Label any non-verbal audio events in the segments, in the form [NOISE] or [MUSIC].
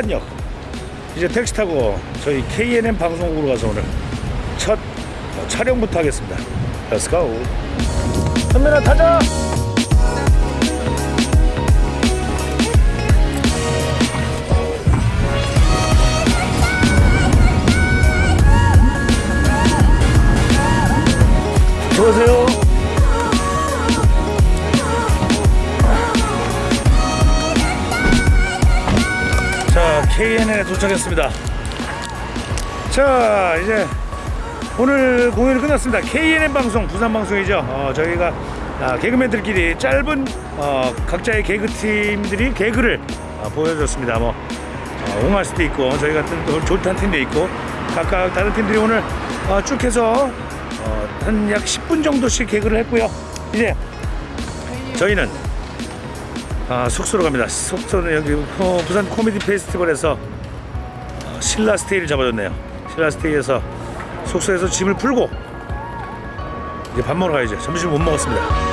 부산역. 이제 택시 타고 저희 KNN 방송국으로 가서 오늘 첫 어, 촬영부터 하겠습니다. Let's go. 타자. 들어오세요. KNN에 도착했습니다. 자, 이제 오늘 공연이 끝났습니다. KNN 방송, 부산 방송이죠. 어, 저희가 아, 개그맨들끼리 짧은 어, 각자의 개그 팀들이 개그를 어, 보여줬습니다. 뭐 어, 옹알 수도 있고 저희 같은 또 졸탄 팀도 있고 각각 다른 팀들이 오늘 어, 쭉 해서 어, 한약 10분 정도씩 개그를 했고요. 이제 저희는 아, 숙소로 갑니다. 숙소는 여기 어, 부산 코미디 페스티벌에서 어, 신라 스테이를 잡아줬네요. 신라 스테이에서 숙소에서 짐을 풀고 이제 밥 먹으러 가야죠. 점심 못 먹었습니다.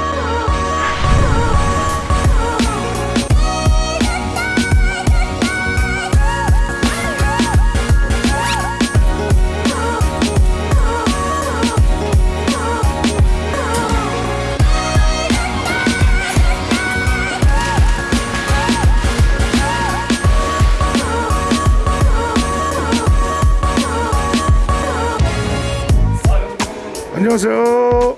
안녕하세요.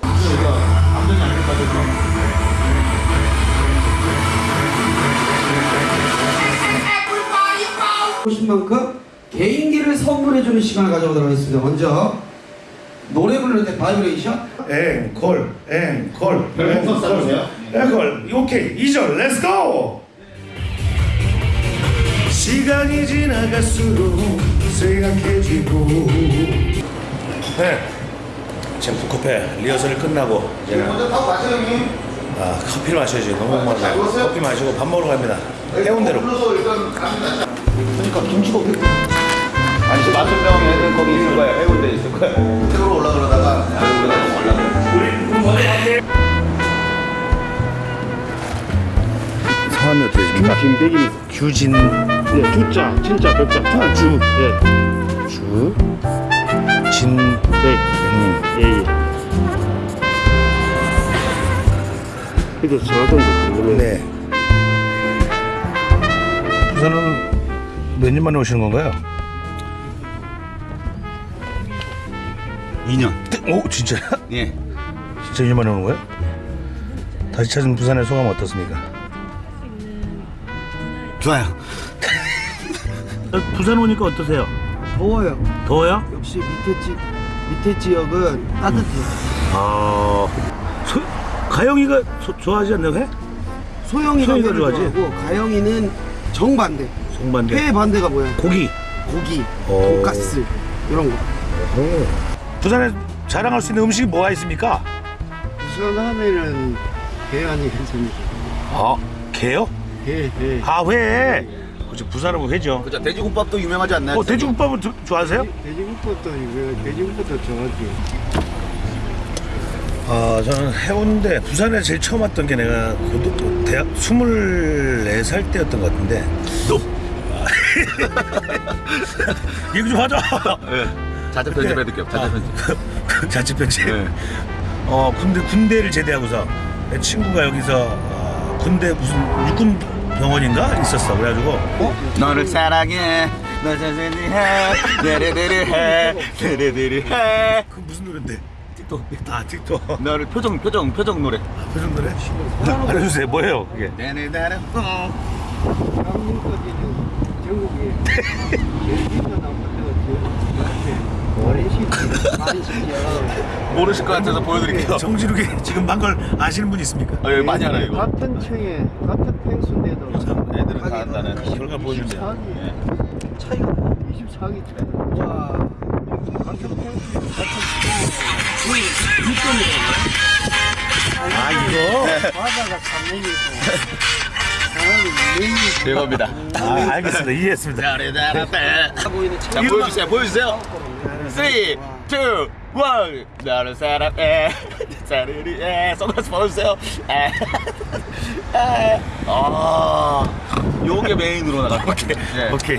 보신 만큼 개인기를 선물해주는 시간을 가져보도록 하겠습니다. 먼저 노래 부를 때 바이브레이션 앵콜, 앵콜, 앵콜 써주세요. 앵콜. 오케이, 2절, let's go! 시간이 지나갈수록 생각해지고 네. 지금 북커페 리허설이 끝나고 이제는 형님 아, 커피를 마셔야지. 너무 목말라요 먹었어요? 커피 마시고 밥 먹으러 갑니다. 해운대로. 그러니까 김치볶음 아니 지금 마천병에는 거기 있을 거야 해운대 있을 거야 태우러 올라가다가 해운대가 올라가 성함이 어떻게 되십니까? 김백입니다. 규진. 네, 주자, 진짜 백자. 아, 주. 예, 주. 진 백. 님 예, 예. 그래도 정확한 거 궁금해. 네. 부산은 몇 년 만에 오시는 건가요? 2년 오 진짜? 예 진짜 2년 만에 오는 거예요? 다시 찾은 부산의 소감 어떻습니까? 좋아요 부산 오니까 어떠세요? 더워요. 더워요? 역시 밑에 지 밑에 지역은 따뜻해요. 아 소, 가영이가 소- 좋아하지 않나요 회? 소영이가 좋아하지? 좋아하고 가영이는 정반대. 정반대 회 반대가 뭐야? 고기 고기, 오. 돈가스 이런 거. 부산에 자랑할 수 있는 음식이 뭐가 있습니까? 부산 하면은 대안이 괜찮습니다. 아 게요? 예, 예. 아 회. 그죠. 부산하고 회죠. 그죠. 돼지국밥도 유명하지 않나요? 어 돼지국밥은 조- 좋아하세요? 돼지국밥도 이거 돼지국밥도 좋아하지. 아 저는 해운대 부산에 제일 처음 왔던 게 내가 고등 대학 24살 때였던 것 같은데. 너! [LAUGHS] 얘기 좀 하자. 자체 편집해둘게요. 자체 편집. 자취 편집? 네. 어 군대 군대를 제대하고서 내 친구가 여기서 어, 군대 무슨 육군 병원인가 있었어. 그래가지고 너를 사랑해. 널 사랑해. 데레데레 해. 데레데레 해. 그 무슨 노래인데? 틱톡 아 틱톡. 너를 표정 표정 표정 노래. 표정 노래? 알려주세요. 뭐예요 그게? 데레데레 전국에 제주도 많이 시절. 모르실 것 같아서 보여드릴게요. 정지룩이 지금 한걸 아시는 분 있습니까? 아, 여기 많이 알아요 이거. 같은 층에 같은 팽수인데도 애들은 다 안다는 결과 보여주세요 24기 차이가 24기 차이. 와. 같은 팽수 아 이거 [LAUGHS] 바다가 3년이고 사람이 2년이고 이겁니다. 아 알겠습니다. 이해했습니다. 자 보여주세요. 보여주세요. 3 2와 나를 사랑해. 사르르 선글라스 벗어주세요. 에. 에. 아. 요게 메인으로 나갈 오케이. 오케이.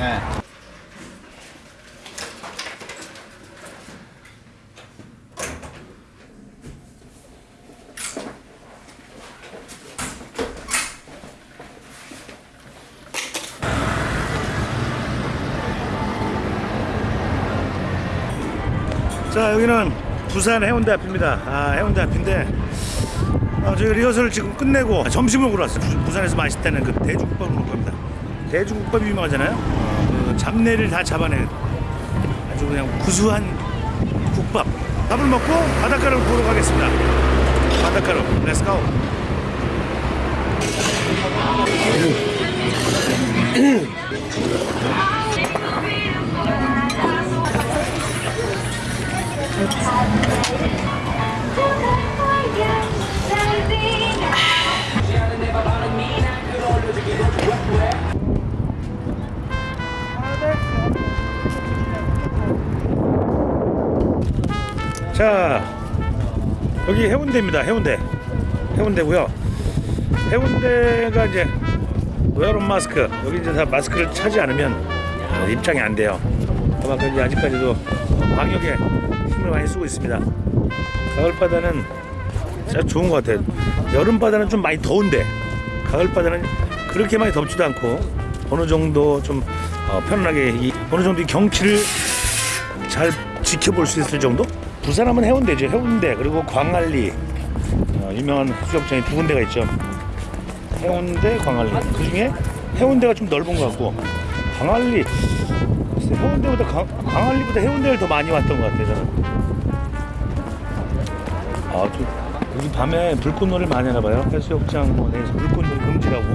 자 여기는 부산 해운대 앞입니다. 아 해운대 앞인데 아, 저희 리허설을 지금 끝내고 점심을 먹으러 왔어요. 부- 부산에서 맛있다는 그 돼지국밥을 먹을 겁니다. 돼지국밥이 유명하잖아요. 어, 그 잡내를 다 잡아낸 아주 그냥 구수한 국밥. 밥을 먹고 바닷가를 보러 가겠습니다. 바닷가로 let's go. 자 여기 해운대입니다. 해운대. 해운대고요. 해운대가 이제 웨어런 마스크. 여기 이제 다 마스크를 차지 않으면 어, 입장이 안 돼요. 그만큼 아직까지도 어, 방역에 힘을 많이 쓰고 있습니다 가을 바다는 진짜 좋은 것 같아요 여름 바다는 좀 많이 더운데 가을 바다는 그렇게 많이 덥지도 않고 어느 정도 좀 어, 편안하게 이, 어느 정도 이 경치를 잘 지켜볼 수 있을 정도? 부산하면 해운대죠. 해운대 그리고 광안리 어, 유명한 해수욕장이 두 군데가 있죠. 해운대, 광안리. 그 중에 해운대가 좀 넓은 것 같고 광안리 해운대보다 광, 광안리보다 해운대를 더 많이 왔던 것 같아요. 저는. 아, 저, 여기 밤에 불꽃놀이를 많이 하나 봐요. 해수욕장 뭐 내에서 불꽃놀이 금지라고.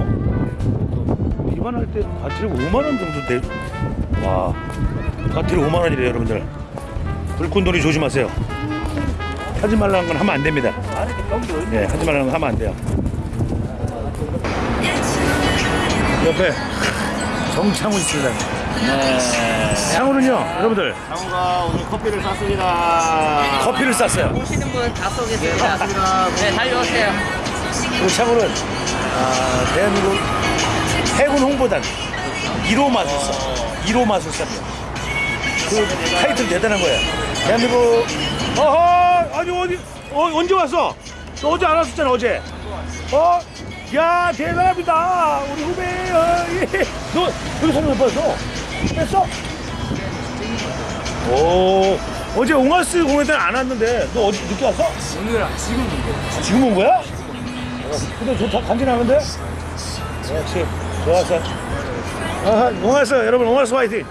또 비만할 때 바트리 5만 원 정도 내. 와, 바트리 5만 원이래요, 여러분들. 불꽃놀이 조심하세요. 하지 말라는 건 하면 안 됩니다. 네, 하지 말라는 건 하면 안 돼요. 옆에 정창훈 있습니다. 네 창훈은요, 여러분들 장우가 오늘 커피를 쌌습니다 커피를 쌌어요. 오시는 분 다 쏘겠습니다. 네, 달려오세요. 그리고 창훈은 아, 대한민국 해군 홍보단 1호 마술사, 1호 마술사입니다. 그 타이틀 대단한 거예요. 대한민국 어허 아니 어디 어, 언제 왔어? 너 어제 안 왔었잖아 어제. 어? 야 대단합니다 우리 후배 어, 예. 너 여기 사진 몇 봤어? 뺐어? 오 어제 옹알스 공연 때는 안 왔는데 너 어디 늦게 왔어? 오늘 지금 온 거야 지금 온 거야? 어, 근데 좋다 간지나는데? 역시 좋았어 아, 옹알스 여러분 옹알스 화이팅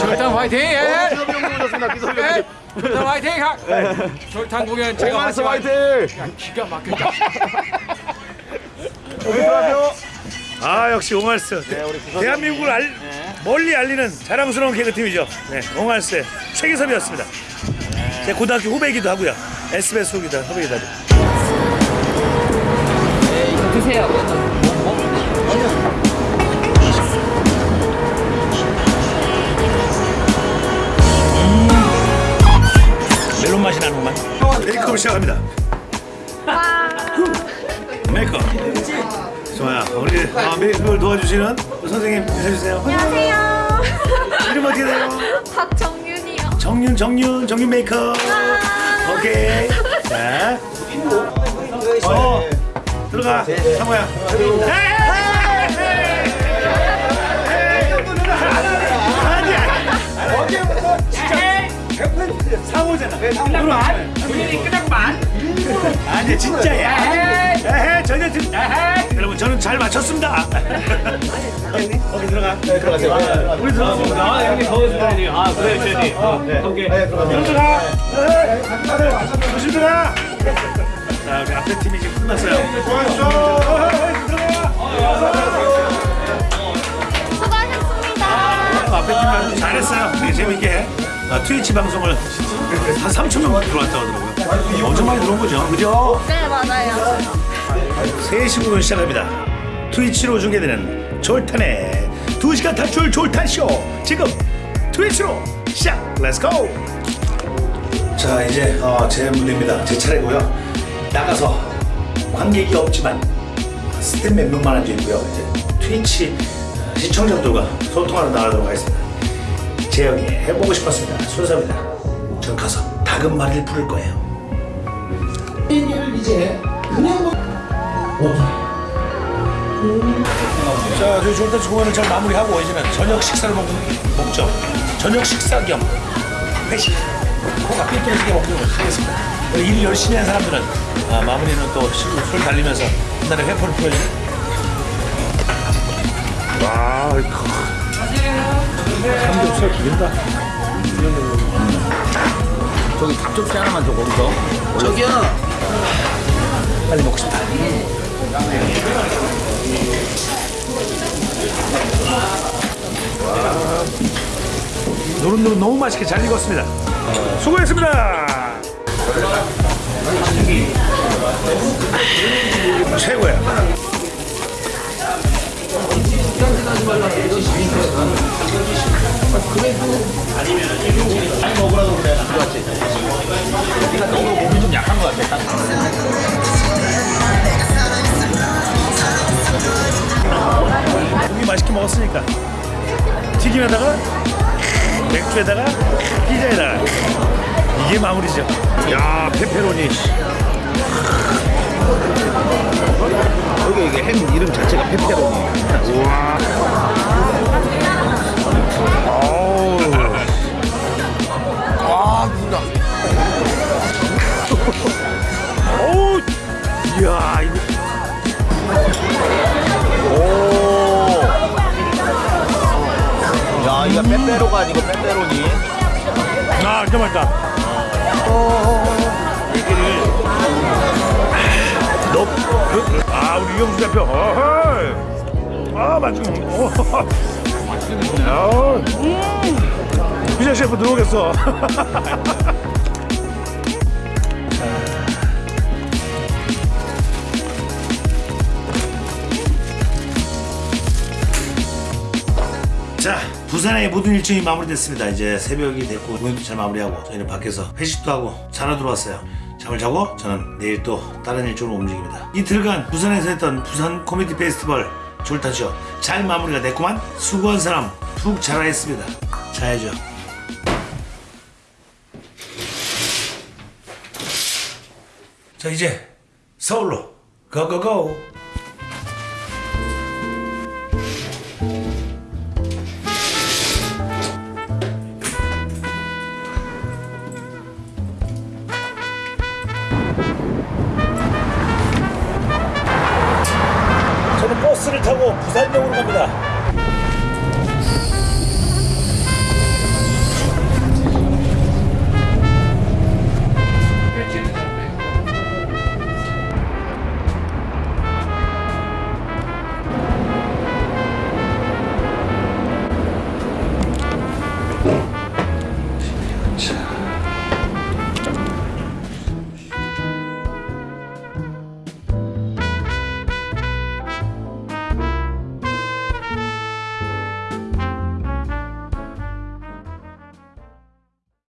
절단 화이팅! 예! 기성용 예! 절단 화이팅! 절단 공연 제가 화이팅 기가 막혔다. [LAUGHS] 들어가세요 아 역시 옹알스 대한민국을 알, 멀리 알리는 자랑스러운 개그팀이죠. 네, 옹알스의 최기섭이었습니다. 제 고등학교 후배이기도 하고요. SBS 후기도 후배이기도 하죠. 네, 이거 드세요. 멜론 맛이 나는구만. 메이크업 시작합니다. 메이크업 좋아요. 우리 아, 메이크업을 도와주시는 선생님 해주세요. 안녕하세요. 이름 어떻게 돼요? 박정윤이요. 정윤 정윤 정윤 메이크업 아. 오케이. 자. 어, 들어가. 상호야. 상호잖아. 끝났구만 끝났구만 아니 진짜야 에헤 전혀 진 여러분 저는 잘 맞췄습니다. 거기 들어가 들어가세요 우리 들어가봅니다 아 형님 더워지다니. 아 그래 오케이. 네 들어가세요. 들어가. 다들 조심 들어가. 자 우리 앞에 팀이 지금 끝났어요. 수고하셨습니다. 앞에 팀 아주 잘했어요. 재밌게 아, 트위치 방송을 한 3천 명 들어왔다고 하더라고요 엄청 많이 들어온 거죠 그죠? 네, 맞아요. 3시부터 시작합니다 트위치로 중계되는 졸탄의 2시간 탈출 졸탄쇼 지금 트위치로 시작 let's go 자 이제 어, 제 무대입니다. 제 차례고요. 나가서 관객이 없지만 스텝 몇 명만 앉아 있고요. 이제 트위치 어, 시청자들과 소통하러 나가도록 하겠습니다. 재영이 해보고 싶었습니다. 순서입니다. 전 가서 다금바리를 부를 거예요. 개인기를 이제 그냥 뭐 오케이. 자, 저희 졸탄치 공연을 잘 마무리하고 이제는 저녁 식사를 먹, 먹죠. 저녁 식사 겸 회식. 코가 삐뚤어지게 먹도록 하겠습니다. 우리 일 열심히 한 사람들은 아, 마무리는 또 술, 술 달리면서 한날의 회포를 풀어야죠. 와, 이거. 삼겹살 기린다. 저기 닭접시 하나만 줘 거기서. 저기요. 빨리 먹고 싶다. 와, 노릇노릇 너무 맛있게 잘 익었습니다. 수고했습니다. 최고야. 맛있게 먹었으니까 튀김에다가 맥주에다가 피자에다가 이게 마무리죠. 야 페페로니. 여기 이게 햄 이름 자체가 페페로니. 와. 어우. 아 누나. 어우. 이야 이거. 오. 야, 이거 빼빼로가 아니고 빼빼로니. 아 진짜 맛있다. 얘기를. 너. 그, 아 우리 이영수 대표. 어허이. 아 먹네. 오. 아, 음. 셰프 들어오겠어. [LAUGHS] 자, 부산의 모든 일정이 마무리됐습니다. 이제 새벽이 됐고 공연도 잘 마무리하고 저희는 밖에서 회식도 하고 자러 들어왔어요. 잠을 자고 저는 내일 또 다른 일정으로 움직입니다. 이틀간 부산에서 했던 부산 코미디 페스티벌 졸탄쇼 잘 마무리가 됐구만. 수고한 사람 푹 자라 했습니다. 자야죠. 자 이제 서울로 고고고